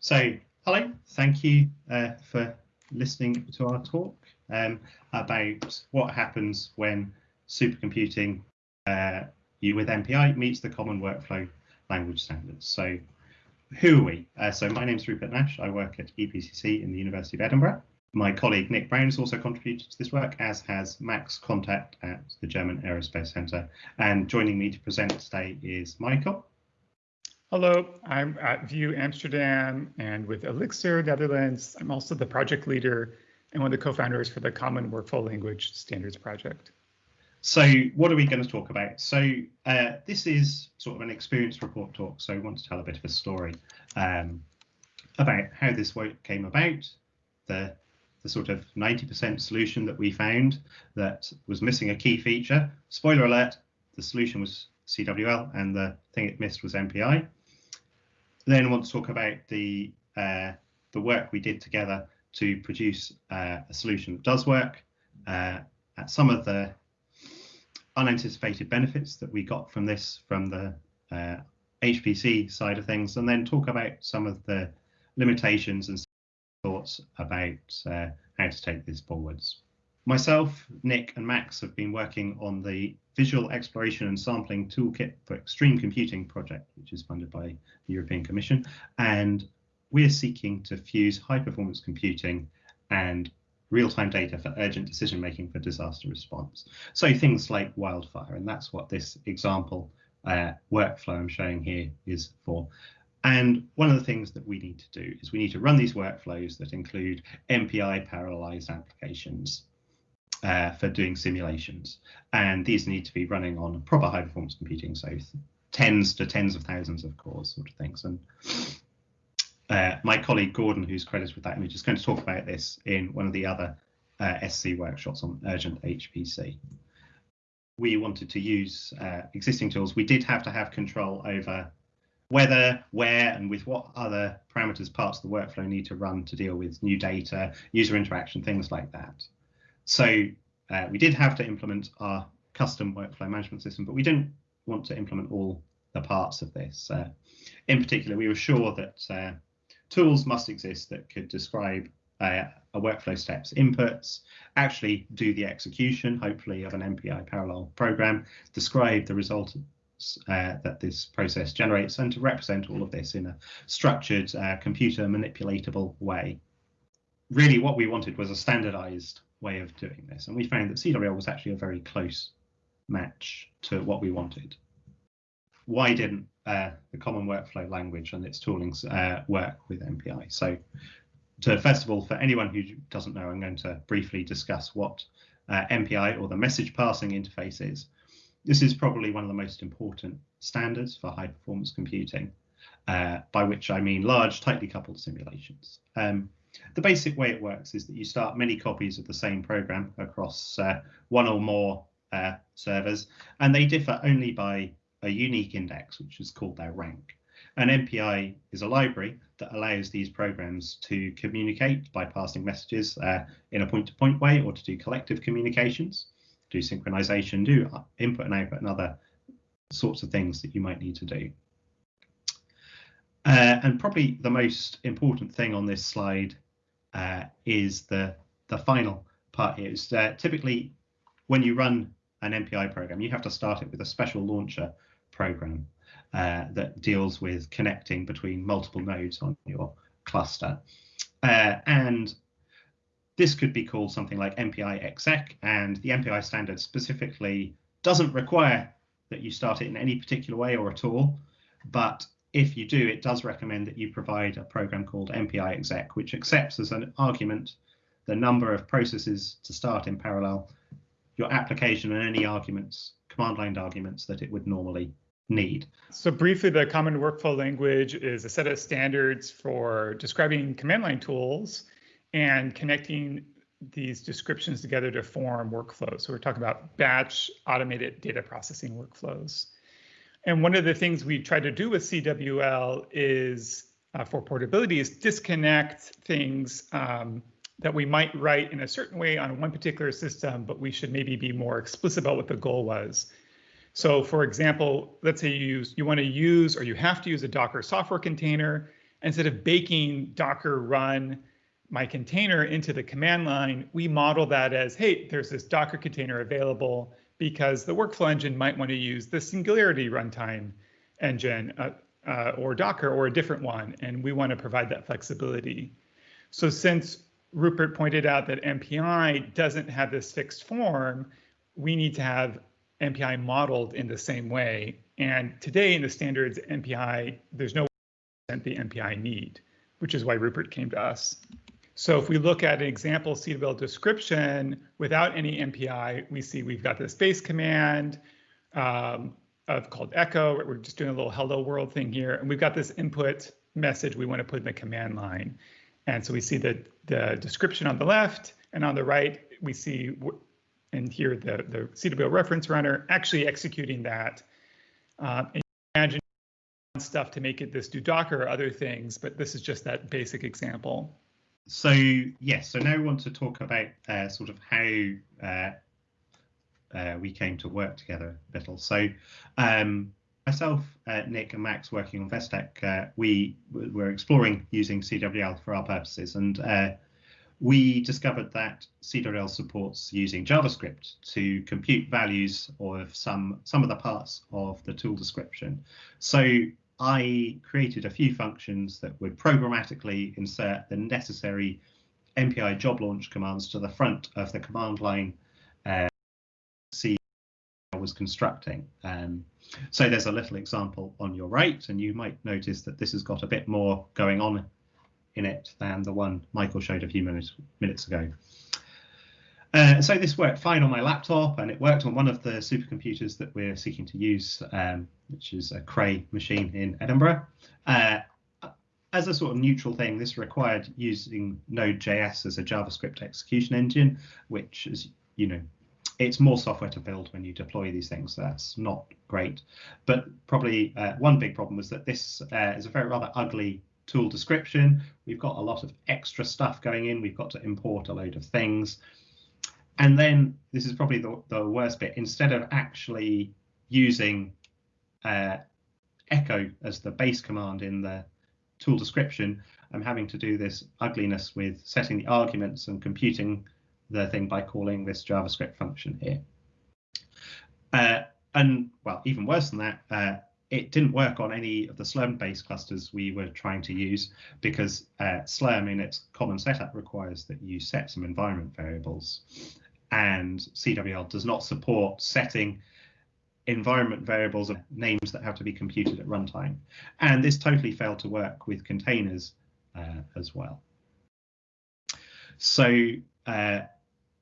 So, hello, thank you uh, for listening to our talk um, about what happens when supercomputing uh, you with MPI meets the common workflow language standards. So, who are we? Uh, so, my name is Rupert Nash. I work at EPCC in the University of Edinburgh. My colleague Nick Brown has also contributed to this work, as has Max Kontak at the German Aerospace Centre. And joining me to present today is Michael. Hello, I'm at VU Amsterdam and with Elixir Netherlands. I'm also the project leader and one of the co-founders for the Common Workflow Language Standards Project. So what are we going to talk about? So uh, this is sort of an experience report talk. So I want to tell a bit of a story um, about how this work came about, the the sort of 90% solution that we found that was missing a key feature. Spoiler alert, the solution was CWL and the thing it missed was MPI. Then I want to talk about the uh, the work we did together to produce uh, a solution that does work, uh, some of the unanticipated benefits that we got from this from the HPC uh, side of things, and then talk about some of the limitations and thoughts about uh, how to take this forwards. Myself, Nick, and Max have been working on the Visual Exploration and Sampling Toolkit for Extreme Computing project, which is funded by the European Commission. And we're seeking to fuse high performance computing and real-time data for urgent decision making for disaster response. So things like wildfire, and that's what this example uh, workflow I'm showing here is for. And one of the things that we need to do is we need to run these workflows that include MPI parallelized applications uh, for doing simulations. And these need to be running on proper high performance computing, so tens to tens of thousands of cores sort of things. And uh, my colleague Gordon, who's credited with that image, is going to talk about this in one of the other uh, SC workshops on urgent HPC. We wanted to use uh, existing tools. We did have to have control over whether, where, and with what other parameters parts of the workflow need to run to deal with new data, user interaction, things like that. So uh, we did have to implement our custom workflow management system, but we didn't want to implement all the parts of this. Uh, in particular, we were sure that uh, tools must exist that could describe uh, a workflow steps inputs, actually do the execution, hopefully, of an MPI parallel program, describe the result uh, that this process generates, and to represent all of this in a structured, uh, computer manipulatable way. Really, what we wanted was a standardized way of doing this. And we found that CWL was actually a very close match to what we wanted. Why didn't uh, the common workflow language and its toolings uh, work with MPI? So to first of all, for anyone who doesn't know, I'm going to briefly discuss what uh, MPI or the message passing interface is. This is probably one of the most important standards for high performance computing, uh, by which I mean large, tightly coupled simulations. Um, the basic way it works is that you start many copies of the same program across uh, one or more uh, servers, and they differ only by a unique index, which is called their rank. An MPI is a library that allows these programs to communicate by passing messages uh, in a point-to-point -point way or to do collective communications, do synchronization, do input and output and other sorts of things that you might need to do. Uh, and probably the most important thing on this slide uh, is the the final part here. Is uh, typically when you run an MPI program, you have to start it with a special launcher program uh, that deals with connecting between multiple nodes on your cluster. Uh, and this could be called something like MPI exec, and the MPI standard specifically doesn't require that you start it in any particular way or at all, but if you do, it does recommend that you provide a program called MPI exec, which accepts as an argument the number of processes to start in parallel, your application and any arguments, command line arguments that it would normally need. So briefly, the common workflow language is a set of standards for describing command line tools and connecting these descriptions together to form workflows. So we're talking about batch automated data processing workflows. And one of the things we try to do with CWL is uh, for portability is disconnect things um, that we might write in a certain way on one particular system, but we should maybe be more explicit about what the goal was. So for example, let's say you use, you want to use or you have to use a Docker software container instead of baking Docker run my container into the command line, we model that as, hey, there's this Docker container available because the workflow engine might want to use the Singularity runtime engine uh, uh, or Docker or a different one, and we want to provide that flexibility. So since Rupert pointed out that MPI doesn't have this fixed form, we need to have MPI modeled in the same way. And today in the standards MPI, there's no the MPI need, which is why Rupert came to us. So if we look at an example CWL description without any MPI, we see we've got this base command um, of called echo. We're just doing a little hello world thing here. And we've got this input message we want to put in the command line. And so we see the, the description on the left and on the right, we see and here the, the CWL reference runner actually executing that. Uh, and imagine stuff to make it this do Docker or other things, but this is just that basic example. So yes, so now we want to talk about uh, sort of how uh, uh, we came to work together a little. So um, myself, uh, Nick and Max working on Vestec, uh, we were exploring using CWL for our purposes and uh, we discovered that CWL supports using JavaScript to compute values of some, some of the parts of the tool description. So I created a few functions that would programmatically insert the necessary MPI job launch commands to the front of the command line uh, C was constructing. Um, so there's a little example on your right, and you might notice that this has got a bit more going on in it than the one Michael showed a few minutes minutes ago. Uh, so this worked fine on my laptop and it worked on one of the supercomputers that we're seeking to use, um, which is a Cray machine in Edinburgh. Uh, as a sort of neutral thing, this required using Node.js as a JavaScript execution engine, which is, you know, it's more software to build when you deploy these things. So that's not great. But probably uh, one big problem was that this uh, is a very rather ugly tool description. We've got a lot of extra stuff going in. We've got to import a load of things. And then this is probably the, the worst bit. Instead of actually using uh, echo as the base command in the tool description, I'm having to do this ugliness with setting the arguments and computing the thing by calling this JavaScript function here. Uh, and well, even worse than that, uh, it didn't work on any of the Slurm-based clusters we were trying to use because uh, Slurm in its common setup requires that you set some environment variables. And CWL does not support setting environment variables of names that have to be computed at runtime. And this totally failed to work with containers uh, as well. So uh,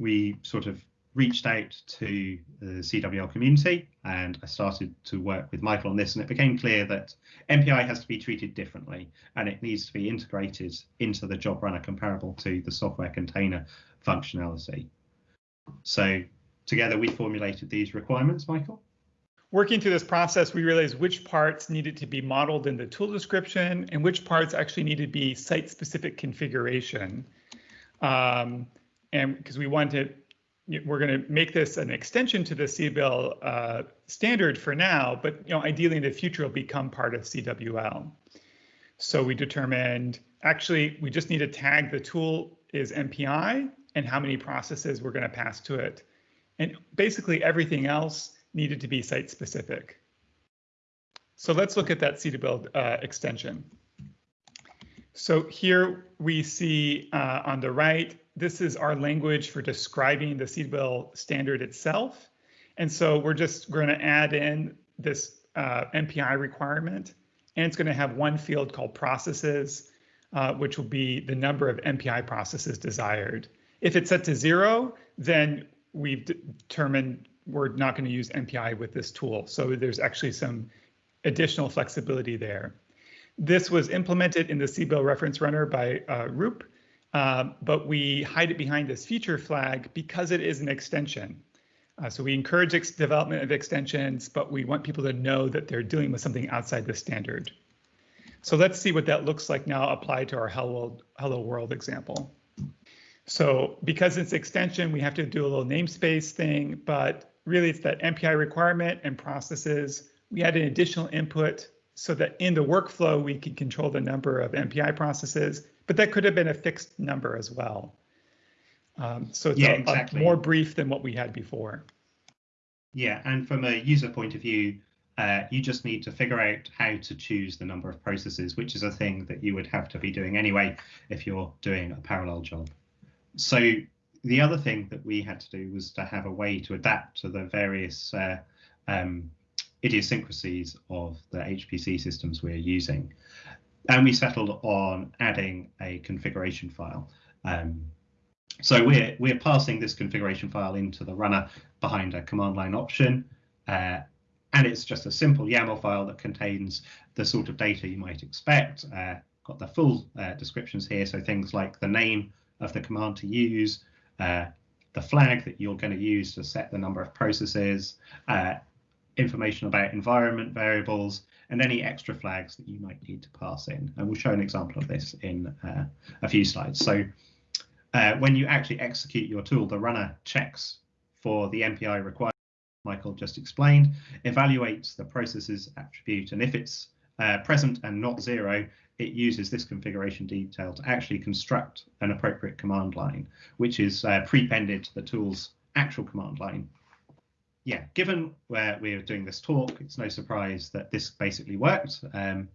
we sort of reached out to the CWL community and I started to work with Michael on this and it became clear that MPI has to be treated differently and it needs to be integrated into the job runner comparable to the software container functionality. So together we formulated these requirements, Michael. Working through this process, we realized which parts needed to be modeled in the tool description and which parts actually needed to be site-specific configuration. Um, and because we wanted we're going to make this an extension to the CWL uh, standard for now, but you know, ideally in the future, it'll become part of CWL. So we determined actually we just need to tag the tool is MPI and how many processes we're going to pass to it. And basically everything else needed to be site specific. So let's look at that CWL uh, extension. So here we see uh, on the right this is our language for describing the CWL standard itself. And so we're just going to add in this uh, MPI requirement, and it's going to have one field called processes, uh, which will be the number of MPI processes desired. If it's set to zero, then we've determined we're not going to use MPI with this tool. So there's actually some additional flexibility there. This was implemented in the CWL reference runner by uh, Roop, um, but we hide it behind this feature flag because it is an extension. Uh, so we encourage development of extensions, but we want people to know that they're dealing with something outside the standard. So let's see what that looks like now applied to our Hello, Hello World example. So because it's extension, we have to do a little namespace thing, but really it's that MPI requirement and processes. We add an additional input so that in the workflow, we can control the number of MPI processes, but that could have been a fixed number as well. Um, so it's yeah, a, exactly. a more brief than what we had before. Yeah, and from a user point of view, uh, you just need to figure out how to choose the number of processes, which is a thing that you would have to be doing anyway if you're doing a parallel job. So the other thing that we had to do was to have a way to adapt to the various uh, um, idiosyncrasies of the HPC systems we're using. And we settled on adding a configuration file. Um, so we're we're passing this configuration file into the runner behind a command line option. Uh, and it's just a simple YAML file that contains the sort of data you might expect. Uh, got the full uh, descriptions here, so things like the name of the command to use, uh, the flag that you're going to use to set the number of processes, uh, information about environment variables, and any extra flags that you might need to pass in. And we'll show an example of this in uh, a few slides. So uh, when you actually execute your tool, the runner checks for the MPI required Michael just explained, evaluates the processes attribute, and if it's uh, present and not zero, it uses this configuration detail to actually construct an appropriate command line, which is uh, prepended to the tool's actual command line. Yeah, given where we're doing this talk, it's no surprise that this basically worked. Um,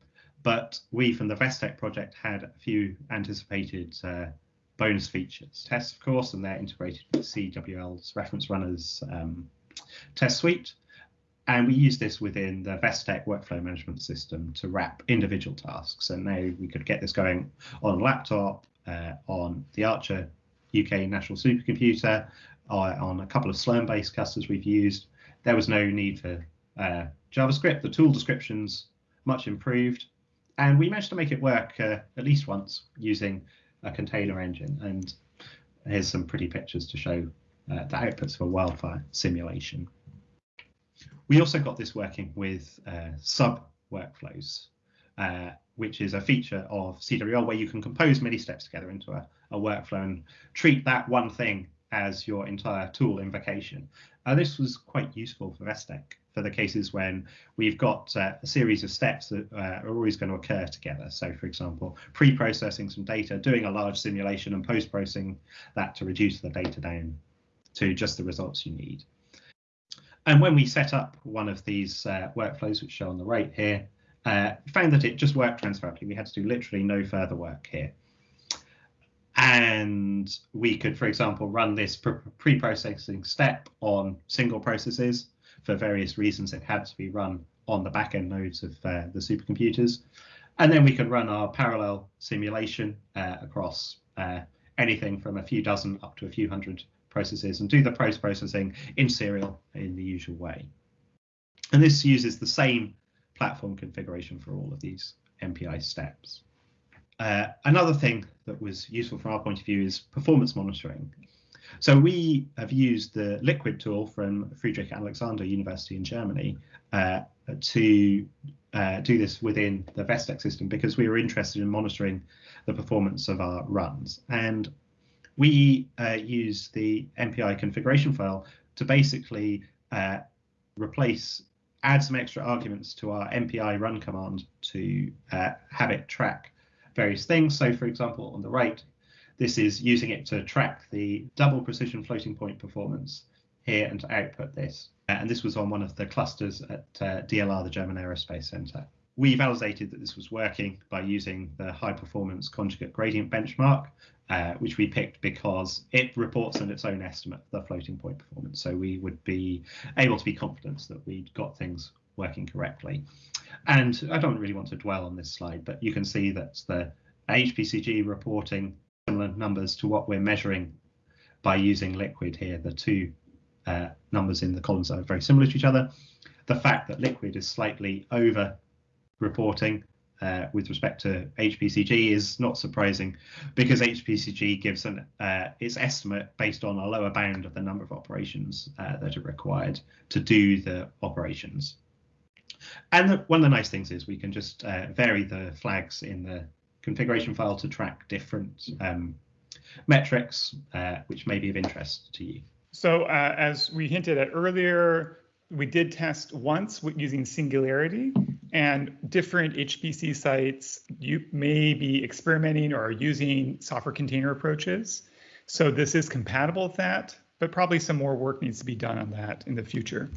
but we from the Vestec project had a few anticipated uh, bonus features. Tests, of course, and they're integrated with CWL's reference runners um, test suite. And we use this within the Vestec workflow management system to wrap individual tasks. And now we could get this going on laptop, uh, on the Archer UK National Supercomputer, uh, on a couple of Slurm-based clusters we've used. There was no need for uh, JavaScript. The tool descriptions much improved, and we managed to make it work uh, at least once using a container engine. And here's some pretty pictures to show uh, the outputs of a wildfire simulation. We also got this working with uh, sub workflows, uh, which is a feature of CWL where you can compose many steps together into a, a workflow and treat that one thing as your entire tool invocation. Uh, this was quite useful for Vestec for the cases when we've got uh, a series of steps that uh, are always going to occur together. So, for example, pre-processing some data, doing a large simulation and post-processing that to reduce the data down to just the results you need. And when we set up one of these uh, workflows, which show on the right here, uh, found that it just worked transparently. We had to do literally no further work here. And we could, for example, run this pre-processing step on single processes. For various reasons, it had to be run on the backend nodes of uh, the supercomputers. And then we could run our parallel simulation uh, across uh, anything from a few dozen up to a few hundred processes and do the post processing in serial in the usual way. And this uses the same platform configuration for all of these MPI steps. Uh, another thing that was useful from our point of view is performance monitoring. So we have used the LIKWID tool from Friedrich Alexander University in Germany uh, to uh, do this within the Vestec system because we were interested in monitoring the performance of our runs. And we uh, use the MPI configuration file to basically uh, replace, add some extra arguments to our MPI run command to uh, have it track various things. So for example, on the right, this is using it to track the double precision floating point performance here and to output this. And this was on one of the clusters at uh, DLR, the German Aerospace Center. We validated that this was working by using the high performance conjugate gradient benchmark, uh, which we picked because it reports on its own estimate the floating point performance. So we would be able to be confident that we'd got things working correctly. And I don't really want to dwell on this slide, but you can see that the HPCG reporting similar numbers to what we're measuring by using LIKWID here. The two uh, numbers in the columns are very similar to each other. The fact that LIKWID is slightly over reporting uh, with respect to HPCG is not surprising because HPCG gives an, uh, its estimate based on a lower bound of the number of operations uh, that are required to do the operations. And the, one of the nice things is we can just uh, vary the flags in the configuration file to track different um, metrics, uh, which may be of interest to you. So uh, as we hinted at earlier, we did test once using Singularity, And different HPC sites you may be experimenting or using software container approaches. So this is compatible with that, but probably some more work needs to be done on that in the future.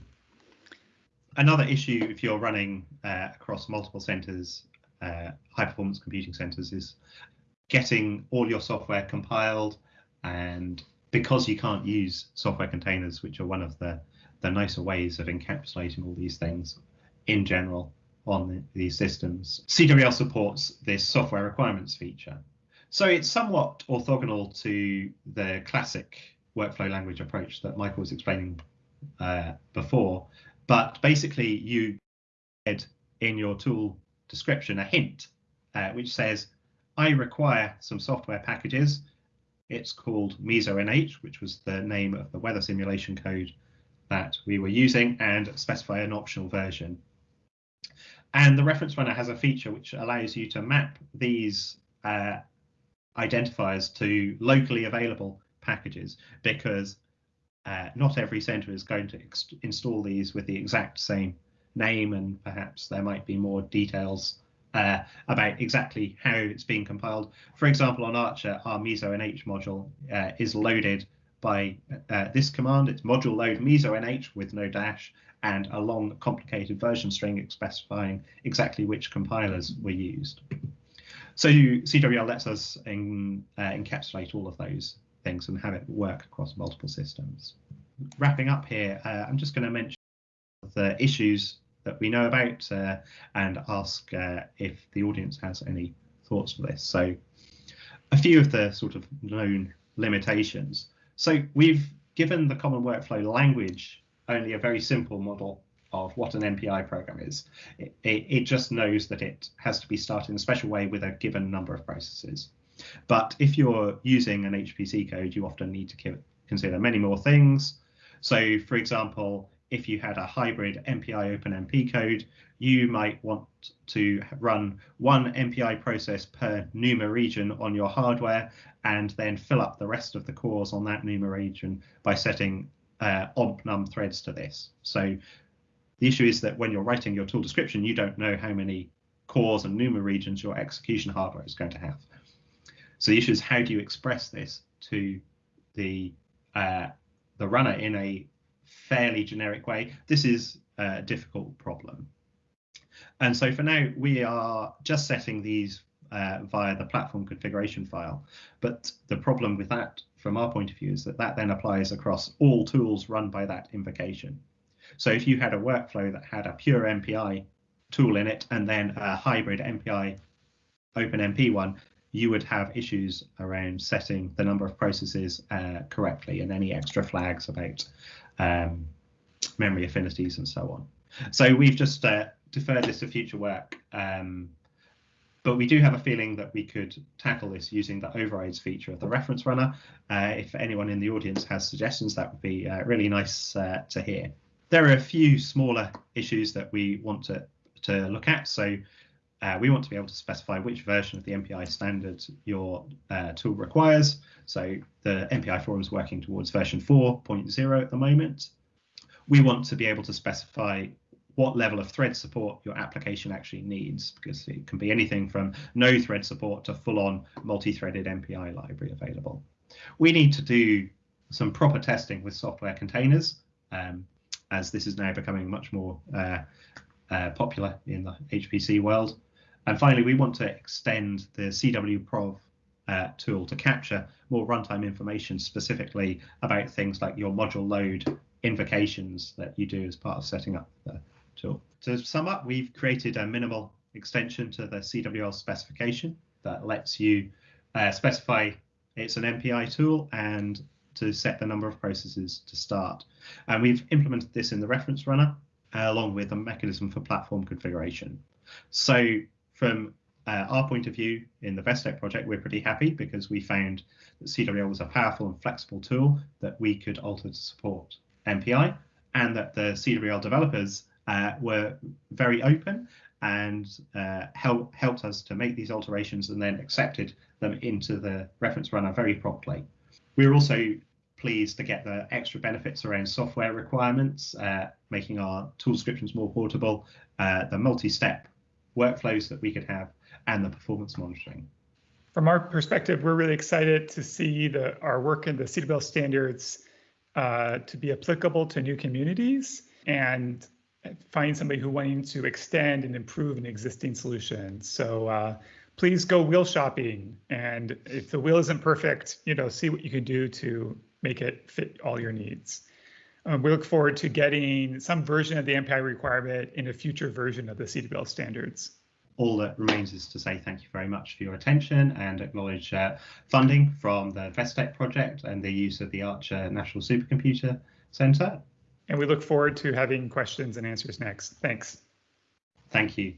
Another issue if you're running uh, across multiple centers, uh, high performance computing centers, is getting all your software compiled. And because you can't use software containers, which are one of the, the nicer ways of encapsulating all these things in general on the, these systems, CWL supports this software requirements feature. So it's somewhat orthogonal to the classic workflow language approach that Michael was explaining uh, before, but basically you add in your tool description a hint uh, which says, I require some software packages. It's called MesoNH, which was the name of the weather simulation code that we were using, and specify an optional version. And the reference runner has a feature which allows you to map these uh, identifiers to locally available packages because uh, not every center is going to install these with the exact same name and perhaps there might be more details uh, about exactly how it's being compiled. For example, on Archer, our MesoNH module uh, is loaded by uh, this command. It's module load MesoNH with no dash and a long complicated version string specifying exactly which compilers were used. So CWL lets us in, uh, encapsulate all of those things and have it work across multiple systems. Wrapping up here, uh, I'm just going to mention the issues that we know about uh, and ask uh, if the audience has any thoughts for this. So a few of the sort of known limitations. So we've given the common workflow language only a very simple model of what an MPI program is. It, it, it, just knows that it has to be started in a special way with a given number of processes. But if you're using an HPC code, you often need to consider many more things. So for example, if you had a hybrid MPI OpenMP code, you might want to run one MPI process per NUMA region on your hardware and then fill up the rest of the cores on that NUMA region by setting uh, omp num threads to this. So the issue is that when you're writing your tool description, you don't know how many cores and NUMA regions your execution hardware is going to have. So the issue is how do you express this to the uh, the runner in a fairly generic way. This is a difficult problem. And so for now, we are just setting these uh, via the platform configuration file. But the problem with that, from our point of view, is that that then applies across all tools run by that invocation. So if you had a workflow that had a pure MPI tool in it and then a hybrid MPI OpenMP one, you would have issues around setting the number of processes uh, correctly and any extra flags about um, memory affinities and so on. So we've just uh, deferred this to future work, um, but we do have a feeling that we could tackle this using the overrides feature of the reference runner. Uh, if anyone in the audience has suggestions, that would be uh, really nice uh, to hear. There are a few smaller issues that we want to, to look at. So uh, we want to be able to specify which version of the MPI standard your uh, tool requires. So the MPI forum is working towards version 4.0 at the moment. We want to be able to specify what level of thread support your application actually needs, because it can be anything from no thread support to full-on multi-threaded MPI library available. We need to do some proper testing with software containers, um, as this is now becoming much more uh, uh, popular in the HPC world. And finally, we want to extend the CWLProv uh, tool to capture more runtime information specifically about things like your module load invocations that you do as part of setting up the tool. To sum up, we've created a minimal extension to the CWL specification that lets you uh, specify it's an MPI tool and to set the number of processes to start. And we've implemented this in the reference runner uh, along with a mechanism for platform configuration. So from uh, our point of view in the Vestec project, we're pretty happy because we found that CWL was a powerful and flexible tool that we could alter to support MPI and that the CWL developers uh, were very open and uh, help, helped us to make these alterations and then accepted them into the reference runner very promptly. We were also pleased to get the extra benefits around software requirements, uh, making our tool descriptions more portable, uh, the multi-step workflows that we could have, and the performance monitoring. From our perspective, we're really excited to see the, our work in the CWL standards uh, to be applicable to new communities and find somebody who wanting to extend and improve an existing solution. So uh, please go wheel shopping. And if the wheel isn't perfect, you know, see what you can do to make it fit all your needs. Um, we look forward to getting some version of the MPI requirement in a future version of the CWL standards. All that remains is to say thank you very much for your attention and acknowledge uh, funding from the VESTEC project and the use of the Archer National Supercomputer Centre. And we look forward to having questions and answers next. Thanks. Thank you.